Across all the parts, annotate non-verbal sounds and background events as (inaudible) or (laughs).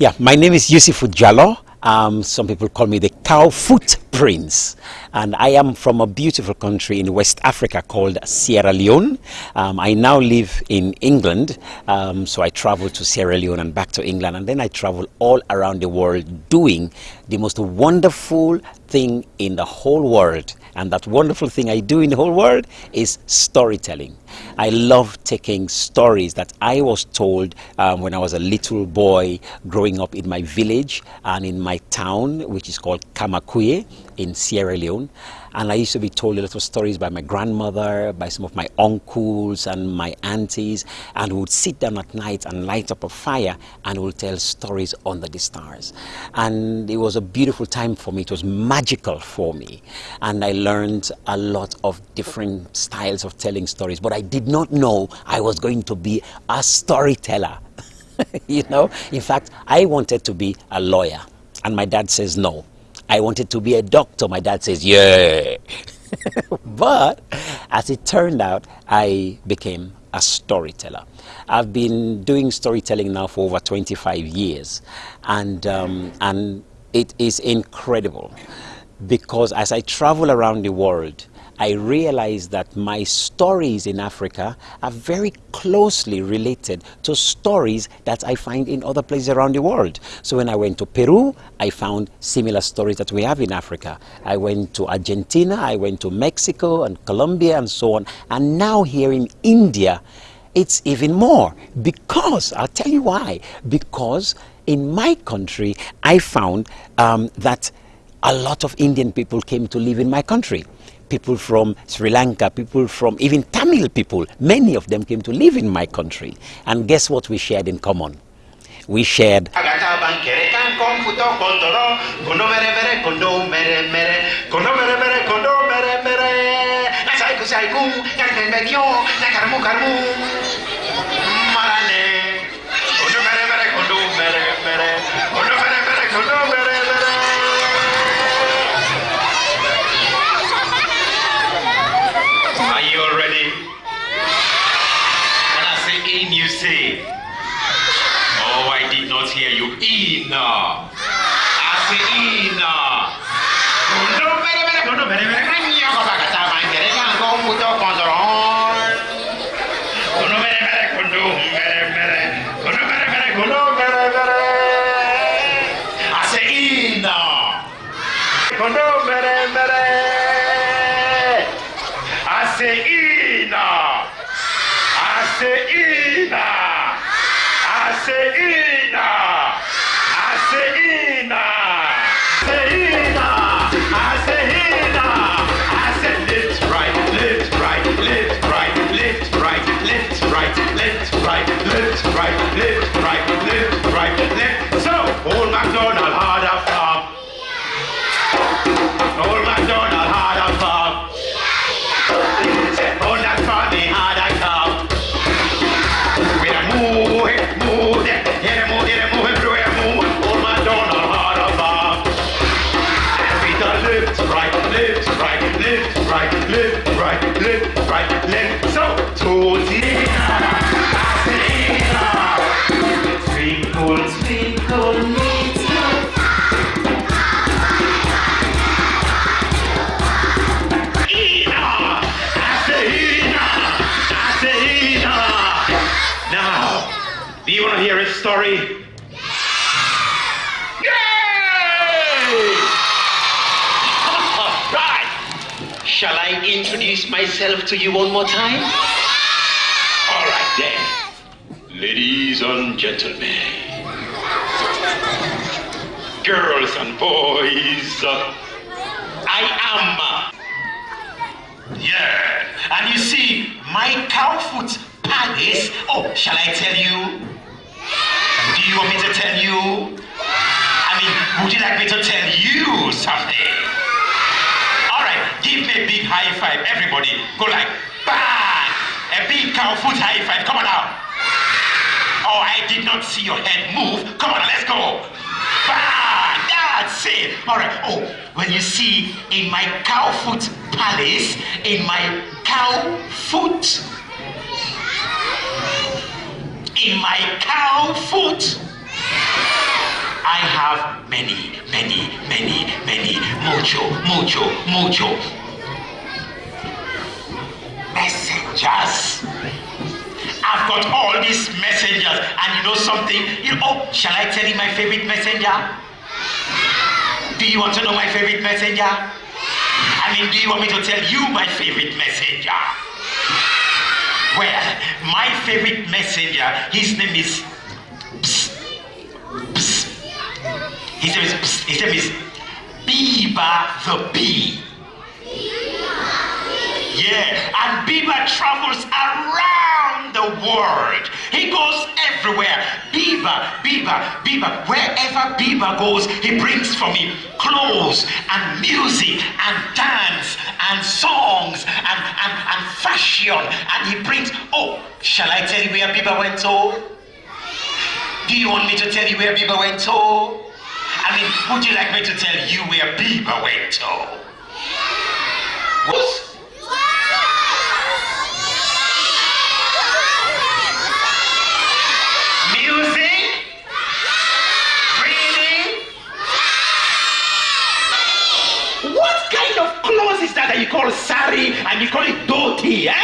Yeah, my name is Usifu Jalloh. Um, some people call me the cow foot prince. And I am from a beautiful country in West Africa called Sierra Leone. Um, I now live in England, um, so I travel to Sierra Leone and back to England. And then I travel all around the world doing the most wonderful thing in the whole world. And that wonderful thing I do in the whole world is storytelling. I love taking stories that I was told um, when I was a little boy growing up in my village and in my town, which is called Kamakwie in Sierra Leone. And I used to be told a lot of stories by my grandmother, by some of my uncles and my aunties. And would sit down at night and light up a fire and we'll tell stories under the stars. And it was a beautiful time for me. It was magical for me. And I learned a lot of different styles of telling stories. But I did not know I was going to be a storyteller. (laughs) you know, in fact, I wanted to be a lawyer. And my dad says no. I wanted to be a doctor. My dad says, yeah. (laughs) but as it turned out, I became a storyteller. I've been doing storytelling now for over 25 years, and, um, and it is incredible because as I travel around the world, I realized that my stories in Africa are very closely related to stories that I find in other places around the world. So when I went to Peru, I found similar stories that we have in Africa. I went to Argentina, I went to Mexico and Colombia and so on. And now here in India, it's even more because, I'll tell you why, because in my country, I found um, that a lot of Indian people came to live in my country people from Sri Lanka, people from even Tamil people, many of them came to live in my country. And guess what we shared in common? We shared Michael. Story? Yay! (laughs) right. Shall I introduce myself to you one more time? All right then. Ladies and gentlemen, girls and boys, I am uh, yeah, and you see, my cowfoot palace. Oh, shall I tell you? You want me to tell you? I mean, would you like me to tell you something? All right, give me a big high five, everybody. Go like bang! A big cowfoot high five. Come on now. Oh, I did not see your head move. Come on, let's go. Bang! That's it. All right. Oh, when you see in my cowfoot palace, in my cowfoot, in my cow foot. I have many, many, many, many mojo, mojo, mojo messengers. I've got all these messengers, and you know something? You know, oh, shall I tell you my favorite messenger? Do you want to know my favorite messenger? I mean, do you want me to tell you my favorite messenger? Well, my favorite messenger, his name is Psst, Psst. His name is. His name is Biba the Bee. Yeah, and Biba travels around the world. He goes everywhere. Biba, Biba, Biba. Wherever Biba goes, he brings for me clothes and music and dance and songs and, and, and fashion. And he brings, oh, shall I tell you where Biba went to? Do you want me to tell you where Biba went to? I mean, would you like me to tell you where Biba went to? What? Music? Reading? What kind of clothes is that that you call sari and you call it dhoti, eh?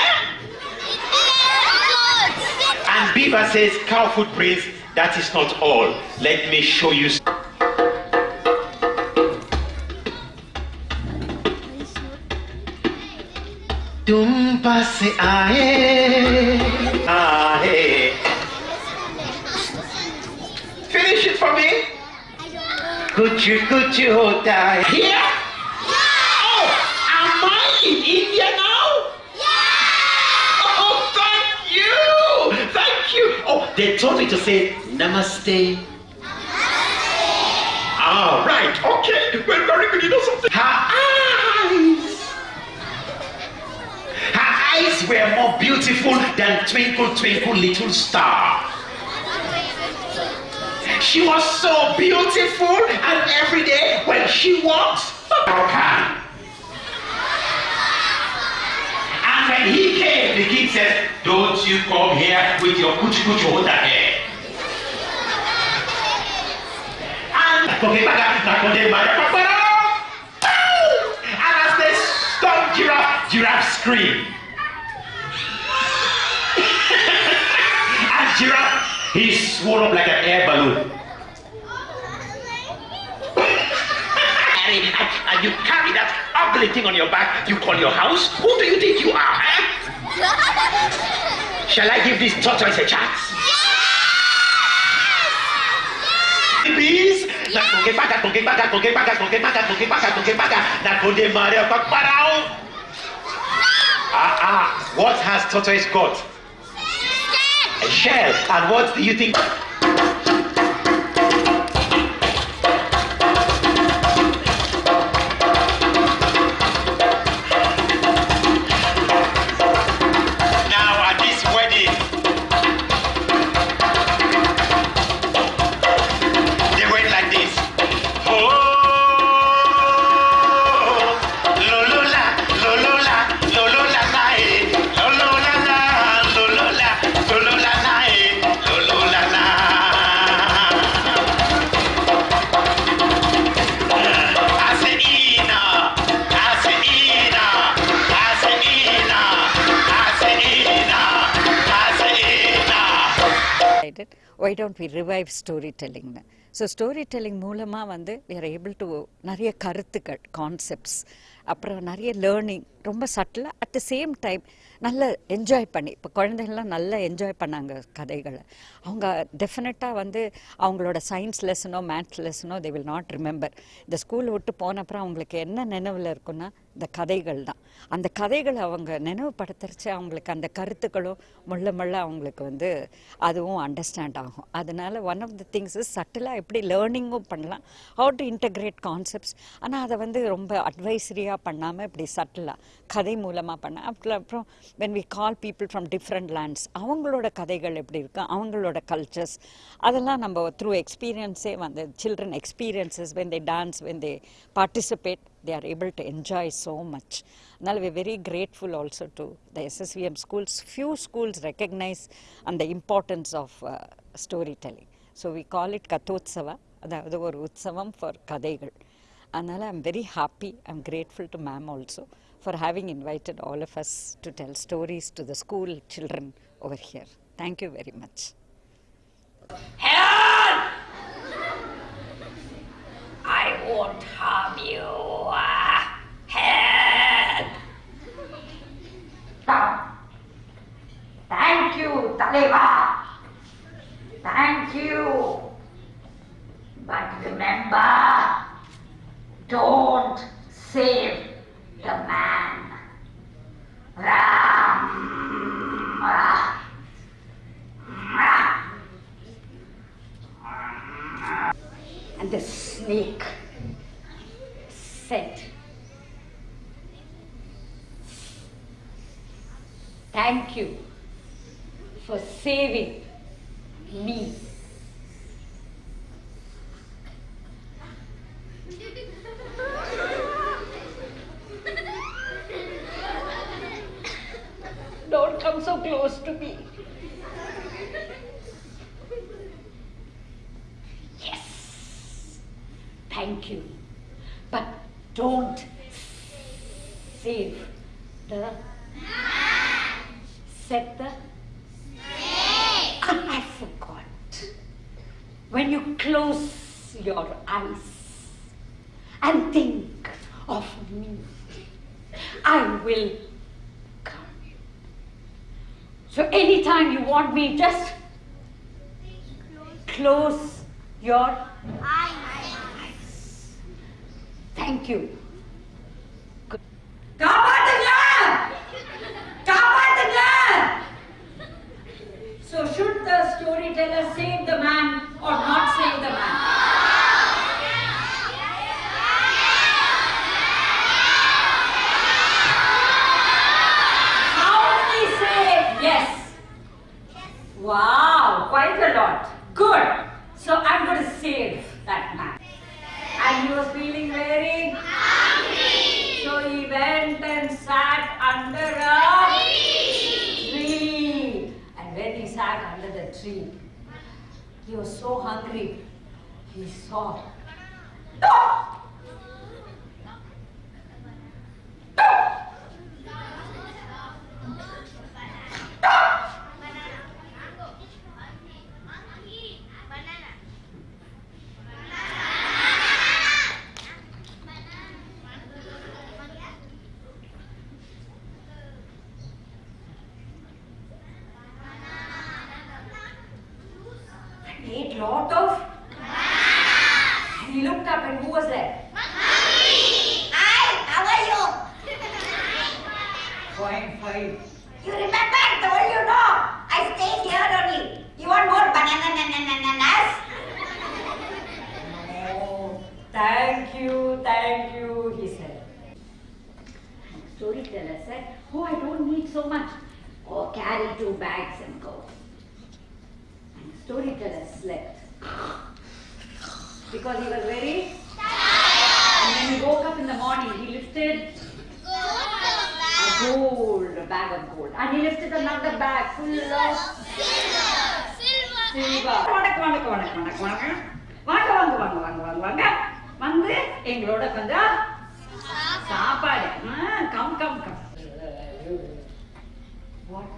And Biba says cow footprints, that is not all. Let me show you. तुम पास आए आए Finish it for me. कुछ कुछ होता है Here? Told me to say namaste. Ah, right. Okay. Well, very good. You know something? Her eyes. Her eyes were more beautiful than twinkle, twinkle, little star. She was so beautiful, and every day when she walks, okay. And the king said, Don't you come here with your kuchu kuchu hota hair. And and as they stopped giraffe, giraffe screamed. (laughs) and giraffe, he swelled up like an air balloon. (laughs) and you carry that ugly thing on your back, you call your house? Who do you think you are? Eh? (laughs) Shall I give this tortoise a chance? Kongepaka, nakonde parau. Ah, ah, what has tortoise got? A shell. A shell. And what do you think? தான் revive story டெல்லிங்னு so story telling மூலமாக வந்து we are able to நிறைய கருத்துக்கள் concepts அப்புறம் நிறைய learning ரொம்ப சட்டிலாக அட் த சேம் டைம் நல்ல என்ஜாய் பண்ணி இப்போ குழந்தைகள்லாம் நல்லா என்ஜாய் பண்ணாங்க கதைகளை. அவங்க டெஃபினட்டாக வந்து அவங்களோட சயின்ஸ் லெசனோ மேத்ஸ் லெசனோ தே வில் நாட் ரிமெம்பர் இந்த ஸ்கூல் விட்டு போன அப்புறம் அவங்களுக்கு என்ன நினைவில் இருக்குன்னா இந்த கதைகள் தான். அந்த கதைகளை அவங்க நினைவுபடுத்துறச்சு அவங்களுக்கு அந்த கருத்துக்களும் முள்ள முள்ள அவங்களுக்கு வந்து அதுவும் அண்டர்ஸ்டாண்ட் ஆகும். அதனால் ஒன் ஆஃப் த திங்ஸ் சட்டிலாக எப்படி லேர்னிங்கும் பண்ணலாம். ஹவு டு இன்டகிரேட் கான்செப்ட்ஸ் ஆனால் அதை வந்து ரொம்ப அட்வைசரியாக பண்ணாமல் இப்படி சட்டிலாக கதை மூலமாக பண்ண அப்புறம் அப்புறம் when we call people from different lands அவங்களோட கதைகள் எப்படி இருக்குது அவங்களோட கல்ச்சர்ஸ் அதெல்லாம் நம்ம த்ரூ எக்ஸ்பீரியன்ஸே வந்து children experiences when they dance when they participate they are able to enjoy so much. Now we're very grateful also to the SSVM schools. Few schools recognize and the importance of uh, storytelling. So we call it Kathotsava. அதாவது ஒரு உற்சவம் for கதைகள் அதனால் I'm very happy I'm grateful to ma'am also for having invited all of us to tell stories to the school children over here thank you very much Helen! I won't harm you. Uh, Helen! Thank you, Taleva. Thank you. But remember, don't save the man. Ram. And the snake said, Thank you for saving me. Don't come so close to me. Yes. Thank you. But don't save the set the Ah, I forgot when you close your eyes and think of me, I will come. So anytime you want me, just close your eyes. Thank you. So should the storyteller save the man or not save the man? How many say yes? Wow, quite a lot. Good. So I'm going to save that man. And he was feeling very hungry. So he went and sat under a tree. And when he sat under the tree, he was so hungry. He saw. Ate lot of. He looked up and who was there? Hi, how are you? Fine, fine. You remember I told you no? I stay here only. You want more banana bananas? Oh, thank you, thank you, he said. Storyteller said, Oh, I don't need so much. Oh, carry two bags and go And storyteller slept. Because he was very And when he woke up in the morning, he lifted a gold, a bag of gold. And he lifted another bag full of silver. வணக்கம் வணக்கம் வணக்கம் வணக்கம் வணக்கம் வாங்க வாங்க வாங்க வாங்க வாங்க வாங்க வந்து எங்களோட கொஞ்சம் சாப்பாடு come come come What?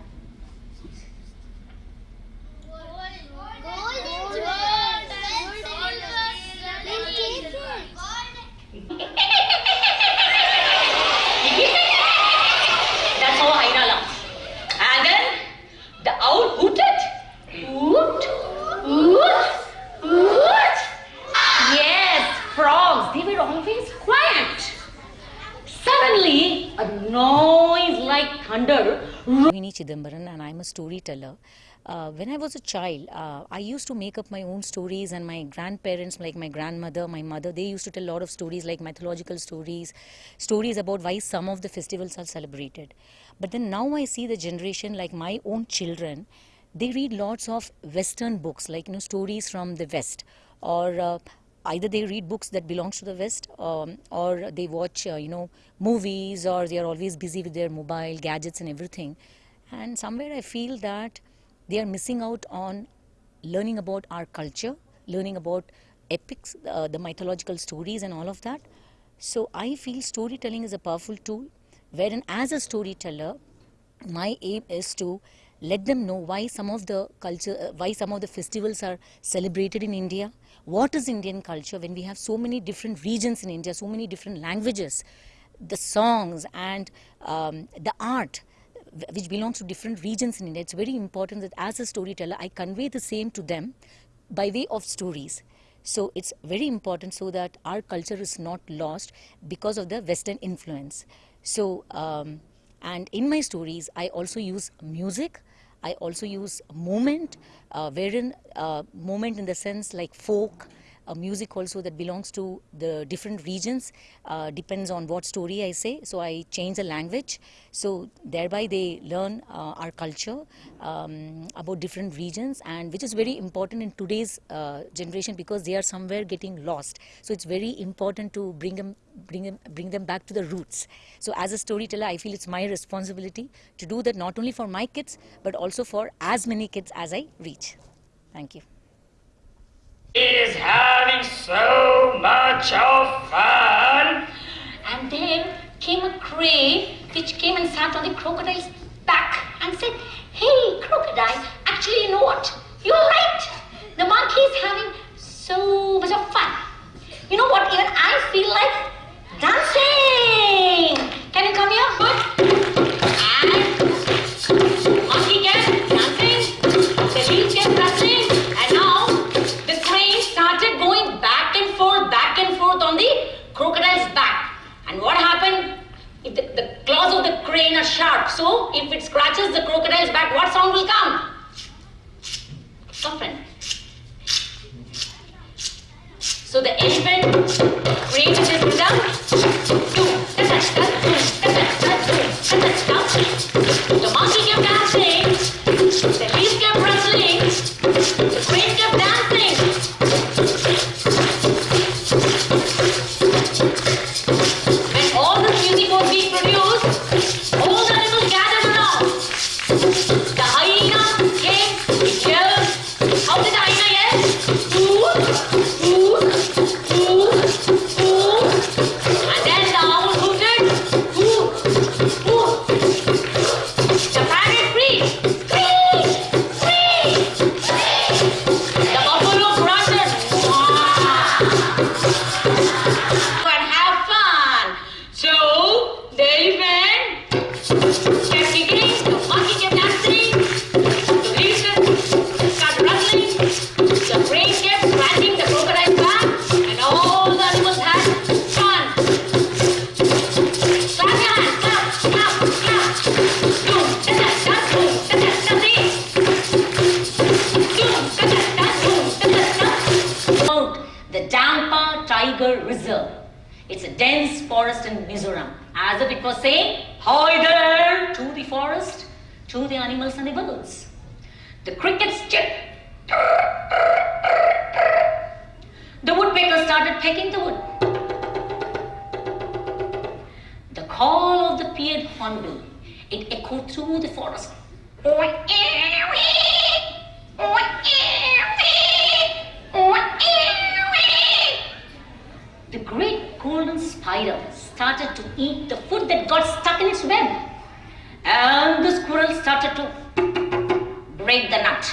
thunder Rohini Chidambaran and I'm a storyteller. Uh, when I was a child, uh, I used to make up my own stories, and my grandparents, like my grandmother, my mother, they used to tell a lot of stories, like mythological stories, stories about why some of the festivals are celebrated. But then now I see the generation, like my own children, they read lots of Western books, like you know stories from the West, or uh, either they read books that belongs to the West, um, or they watch uh, you know movies, or they are always busy with their mobile gadgets and everything. And somewhere I feel that they are missing out on learning about our culture, learning about epics, uh, the mythological stories, and all of that. So I feel storytelling is a powerful tool, wherein as a storyteller, my aim is to let them know why some of the culture, uh, why some of the festivals are celebrated in India. What is Indian culture when we have so many different regions in India, so many different languages, the songs and um, the art which belongs to different regions in India. It's very important that as a storyteller, I convey the same to them by way of stories. So it's very important so that our culture is not lost because of the Western influence. So, um, and in my stories, I also use music. I also use moment, uh, wherein uh, moment in the sense like folk, music also that belongs to the different regions uh, depends on what story I say. So I change the language. So thereby they learn uh, our culture um, about different regions, and which is very important in today's uh, generation because they are somewhere getting lost. So it's very important to bring them. Bring them, bring them back to the roots. So, as a storyteller, I feel it's my responsibility to do that not only for my kids, but also for as many kids as I reach. Thank you. Is having so much of fun. And then came a crane which came and sat on the crocodile's back and said, Hey, crocodile, actually, you know what? You're right. The monkey is having so much of fun. You know what? Even I feel like dancing. Can you come here? Good. And crocodile's back. And what happened? If the, the claws of the crane are sharp, so if it scratches the crocodile's back, what sound will come? Friend. So the elephant rhythm. Boom, ta-ta, Mizoram. As if it was saying, Hi there to the forest, to the animals and the birds. The crickets chirp. The woodpecker started pecking the wood. The call of the pierced hornbill, it echoed through the forest. The great golden spider started to eat the food that got stuck in its web. And the squirrel started to break the nut.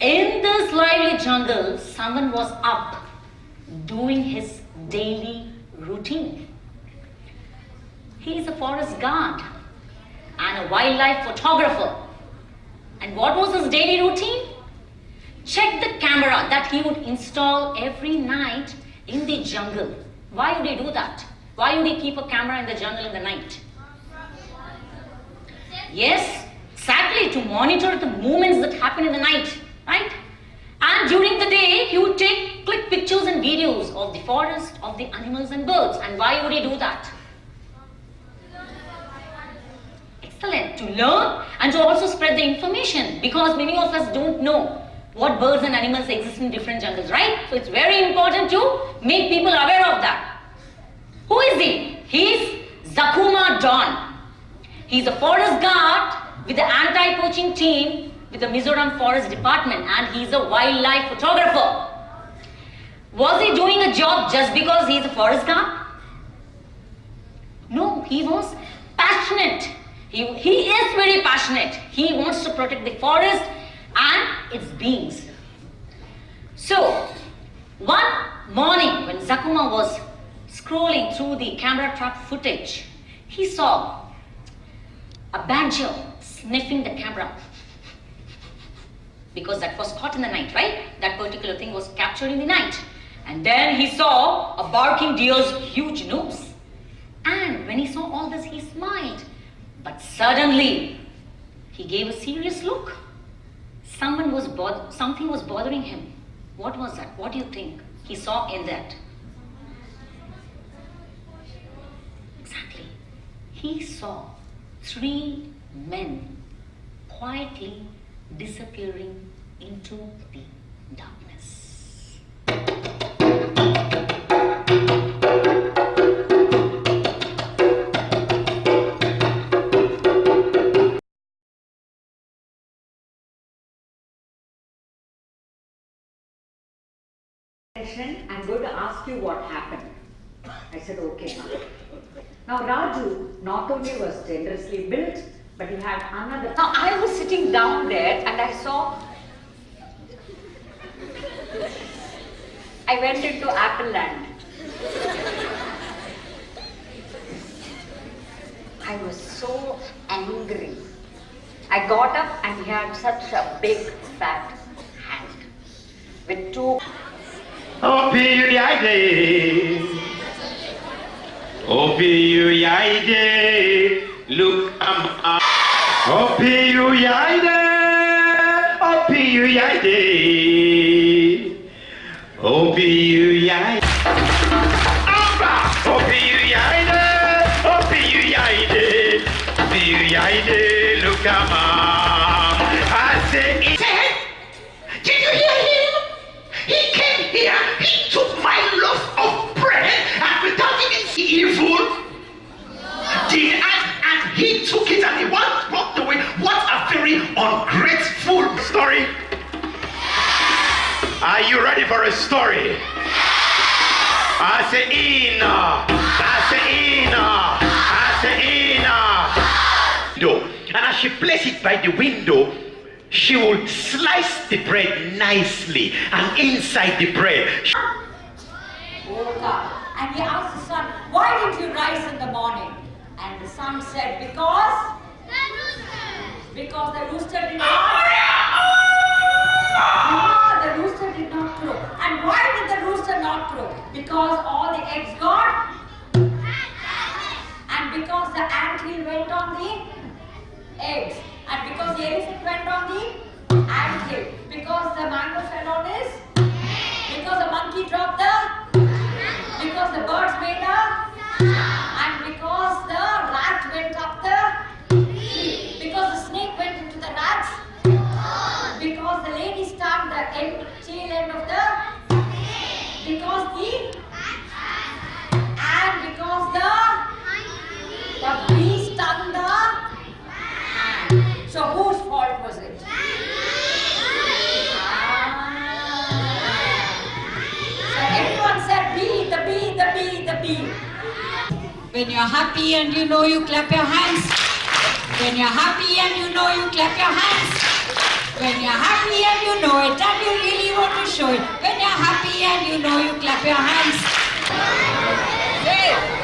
In this lively jungle, someone was up doing his daily routine. He is a forest guard and a wildlife photographer. And what was his daily routine? Check the camera that he would install every night in the jungle. Why would he do that? Why would he keep a camera in the jungle in the night? Yes, exactly to monitor the movements that happen in the night, right? And during the day, he would take click pictures and videos of the forest, of the animals and birds. And why would he do that? Excellent. To learn and to also spread the information because many of us don't know what birds and animals exist in different jungles, right? So it's very important to make people aware of that. Who is he? He's Zakuma Don. He's a forest guard with the anti-poaching team with the Mizoram Forest Department and he's a wildlife photographer. Was he doing a job just because he's a forest guard? No, he was passionate. He, he is very passionate. He wants to protect the forest and its beings. So, one morning when Zakuma was scrolling through the camera trap footage, he saw a badger sniffing the camera because that was caught in the night, right? That particular thing was captured in the night. And then he saw a barking deer's huge nose. And when he saw all this, he smiled. But suddenly, he gave a serious look. Someone was something was bothering him. What was that? What do you think he saw in that? Exactly. He saw three men quietly disappearing into the darkness. I'm going to ask you what happened. I said, okay. Ma'am." Now Raju not only was generously built, but he had another. Now I was sitting down there and I saw. I went into Apple Land. I was so angry. I got up and he had such a big fat hand with two oh, Opioide. Opioide. Look, up. Opioide. Opioide. Opioide. Amba. Opioide. Opioide. Opioide. Look, up. For a story? I say Ina, I say Ina, I say Ina. Window. And as she placed it by the window, she will slice the bread nicely and inside the bread woke up and he asked the son, Why didn't you rise in the morning? And the son said, Because because the rooster did not Because all the eggs got and because the anthill went on the eggs and because the elephant went on the anthill because the mango fell on his because the monkey dropped the because the birds made a and because the rat went up the the bee stung the. So whose fault was it? So everyone said bee, the bee, the bee, the bee. When you're happy and you know you clap your hands. When you're happy and you know you clap your hands. When you're happy and you know it and you really want to show it. When you're happy and you know you clap your hands. Hey!